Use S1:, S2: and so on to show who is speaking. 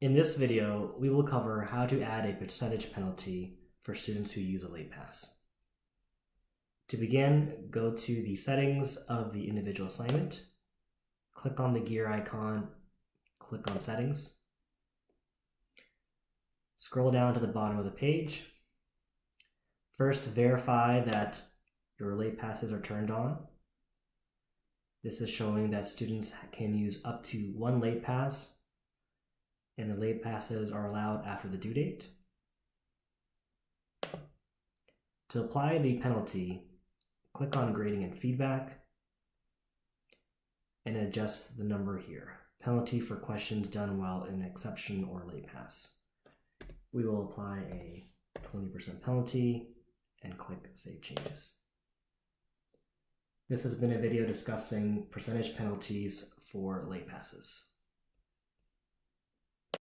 S1: In this video, we will cover how to add a percentage penalty for students who use a late pass. To begin, go to the settings of the individual assignment, click on the gear icon, click on settings, scroll down to the bottom of the page. First, verify that your late passes are turned on. This is showing that students can use up to one late pass and the late passes are allowed after the due date. To apply the penalty, click on grading and feedback and adjust the number here. Penalty for questions done while in exception or late pass. We will apply a 20% penalty and click Save Changes. This has been a video discussing percentage penalties for late passes.